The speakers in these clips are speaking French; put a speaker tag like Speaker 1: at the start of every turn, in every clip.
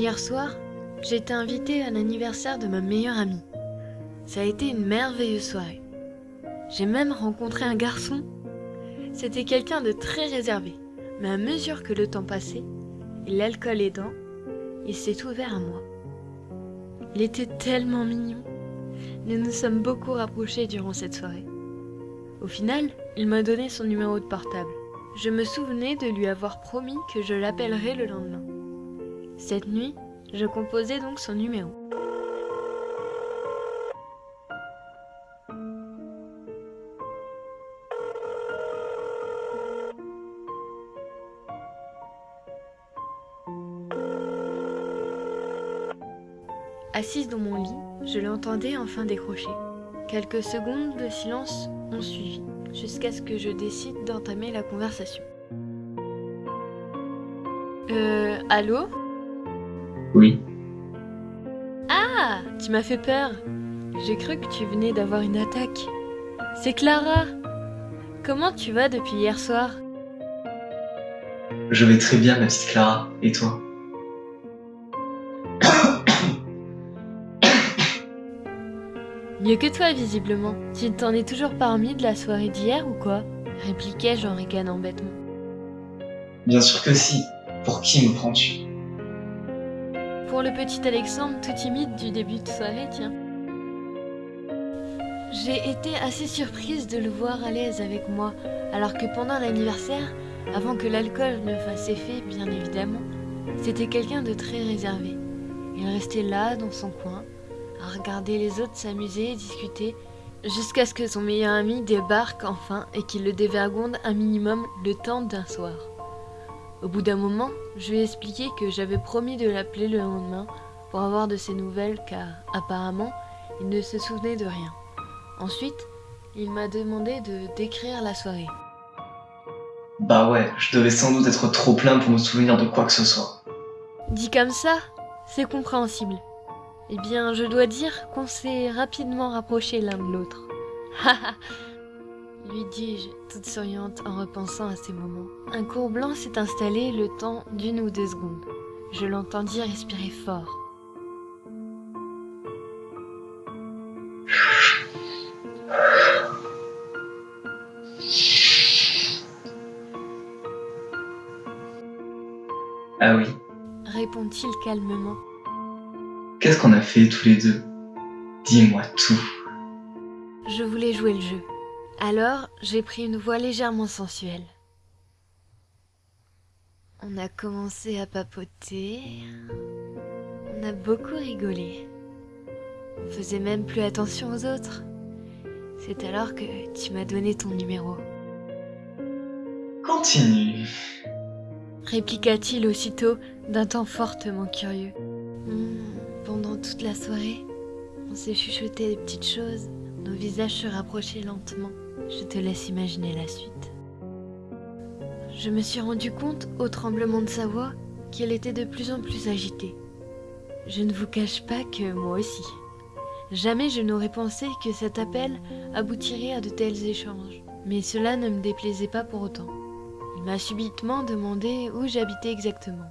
Speaker 1: Hier soir, j'ai été invitée à l'anniversaire de ma meilleure amie. Ça a été une merveilleuse soirée. J'ai même rencontré un garçon. C'était quelqu'un de très réservé, mais à mesure que le temps passait, et l'alcool aidant, il s'est ouvert à moi. Il était tellement mignon. Nous nous sommes beaucoup rapprochés durant cette soirée. Au final, il m'a donné son numéro de portable. Je me souvenais de lui avoir promis que je l'appellerais le lendemain. Cette nuit, je composais donc son numéro. Assise dans mon lit, je l'entendais enfin décrocher. Quelques secondes de silence ont suivi, jusqu'à ce que je décide d'entamer la conversation. Euh, allô?
Speaker 2: Oui.
Speaker 1: Ah, tu m'as fait peur. J'ai cru que tu venais d'avoir une attaque. C'est Clara. Comment tu vas depuis hier soir?
Speaker 2: Je vais très bien, ma petite Clara. Et toi?
Speaker 1: Mieux que toi, visiblement. Tu t'en es toujours pas remis de la soirée d'hier ou quoi? répliquai-je en ricanant bêtement.
Speaker 2: Bien sûr que si. Pour qui me prends-tu?
Speaker 1: Pour le petit Alexandre tout timide du début de soirée, tiens. J'ai été assez surprise de le voir à l'aise avec moi, alors que pendant l'anniversaire, avant que l'alcool ne fasse effet, bien évidemment, c'était quelqu'un de très réservé. Il restait là, dans son coin, à regarder les autres s'amuser et discuter, jusqu'à ce que son meilleur ami débarque enfin et qu'il le dévergonde un minimum le temps d'un soir. Au bout d'un moment, je lui ai expliqué que j'avais promis de l'appeler le lendemain pour avoir de ses nouvelles car, apparemment, il ne se souvenait de rien. Ensuite, il m'a demandé de décrire la soirée.
Speaker 2: Bah ouais, je devais sans doute être trop plein pour me souvenir de quoi que ce soit.
Speaker 1: Dit comme ça, c'est compréhensible. Eh bien, je dois dire qu'on s'est rapidement rapprochés l'un de l'autre. lui dis-je, toute souriante en repensant à ces moments. Un cours blanc s'est installé le temps d'une ou deux secondes. Je l'entendis respirer fort.
Speaker 2: Ah oui
Speaker 1: répond-il calmement.
Speaker 2: Qu'est-ce qu'on a fait tous les deux? Dis-moi tout.
Speaker 1: Je voulais jouer le jeu. Alors, j'ai pris une voix légèrement sensuelle. On a commencé à papoter. On a beaucoup rigolé. On faisait même plus attention aux autres. C'est alors que tu m'as donné ton numéro.
Speaker 2: Continue.
Speaker 1: Répliqua-t-il aussitôt d'un ton fortement curieux. Hmm, pendant toute la soirée, on s'est chuchoté des petites choses, nos visages se rapprochaient lentement. Je te laisse imaginer la suite. Je me suis rendu compte, au tremblement de sa voix, qu'elle était de plus en plus agitée. Je ne vous cache pas que moi aussi. Jamais je n'aurais pensé que cet appel aboutirait à de tels échanges, mais cela ne me déplaisait pas pour autant. Il m'a subitement demandé où j'habitais exactement.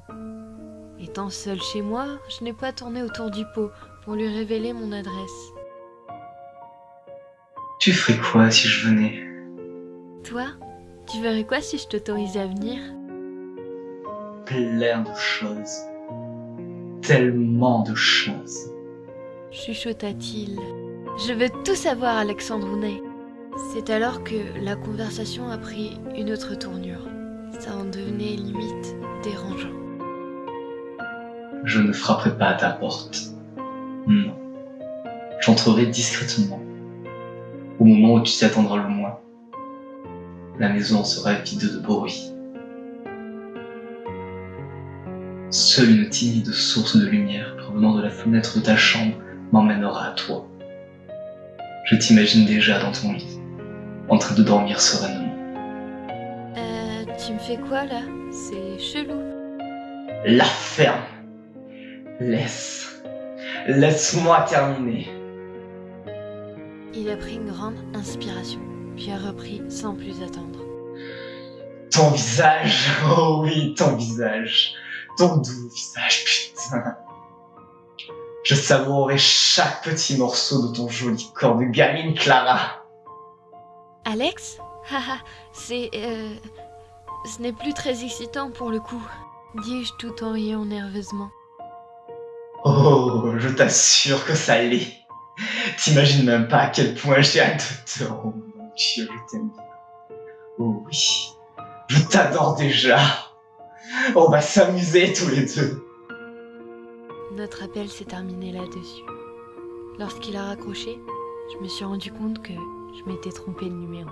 Speaker 1: Étant seule chez moi, je n'ai pas tourné autour du pot pour lui révéler mon adresse.
Speaker 2: Tu ferais quoi si je venais?
Speaker 1: Toi, tu verrais quoi si je t'autorisais à venir?
Speaker 2: Plein de choses. Tellement de choses.
Speaker 1: chuchota-t-il. Je veux tout savoir, Alexandre. C'est alors que la conversation a pris une autre tournure. Ça en devenait limite dérangeant.
Speaker 2: Je ne frapperai pas à ta porte. Non. J'entrerai discrètement. Au moment où tu t'y attendras le moins. La maison sera vide de bruit. Seule une timide source de lumière provenant de la fenêtre de ta chambre m'emmènera à toi. Je t'imagine déjà dans ton lit, en train de dormir sereinement.
Speaker 1: Euh, tu me fais quoi là? C'est chelou.
Speaker 2: La ferme Laisse. Laisse-moi terminer.
Speaker 1: Il a pris une grande inspiration, puis a repris sans plus attendre.
Speaker 2: Ton visage, oh oui, ton visage. ton doux visage, putain. Je savourerai chaque petit morceau de ton joli corps de gamine, Clara.
Speaker 1: Alex? Haha, c'est... Euh, ce n'est plus très excitant pour le coup, dis-je tout en riant nerveusement.
Speaker 2: Oh, je t'assure que ça l'est. T'imagines même pas à quel point j'ai hâte de te... Oh mon Dieu, je t'aime bien. Oh oui, je t'adore déjà. On va s'amuser tous les deux.
Speaker 1: Notre appel s'est terminé là-dessus. Lorsqu'il a raccroché, je me suis rendu compte que je m'étais trompé de numéro.